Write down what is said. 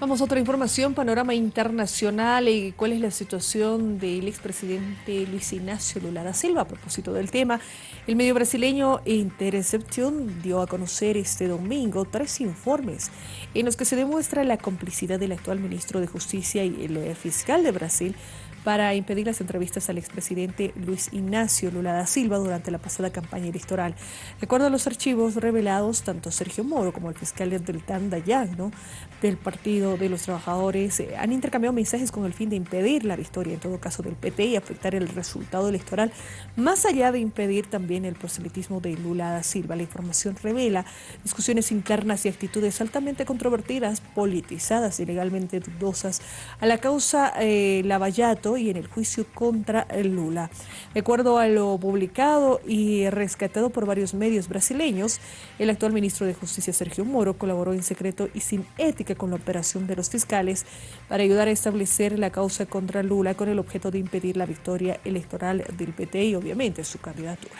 Vamos a otra información, panorama internacional y cuál es la situación del expresidente Luis Ignacio Lula da Silva. A propósito del tema, el medio brasileño Intercepción dio a conocer este domingo tres informes en los que se demuestra la complicidad del actual ministro de Justicia y el fiscal de Brasil para impedir las entrevistas al expresidente Luis Ignacio Lula da Silva durante la pasada campaña electoral. De acuerdo a los archivos revelados, tanto Sergio Moro como el fiscal Deltan Dayan ¿no? del Partido de los Trabajadores eh, han intercambiado mensajes con el fin de impedir la victoria, en todo caso del PT, y afectar el resultado electoral, más allá de impedir también el proselitismo de Lula da Silva. La información revela discusiones internas y actitudes altamente controvertidas, politizadas y legalmente dudosas a la causa eh, Lavallato y en el juicio contra Lula. De acuerdo a lo publicado y rescatado por varios medios brasileños, el actual ministro de Justicia Sergio Moro colaboró en secreto y sin ética con la operación de los fiscales para ayudar a establecer la causa contra Lula con el objeto de impedir la victoria electoral del PT y obviamente su candidatura.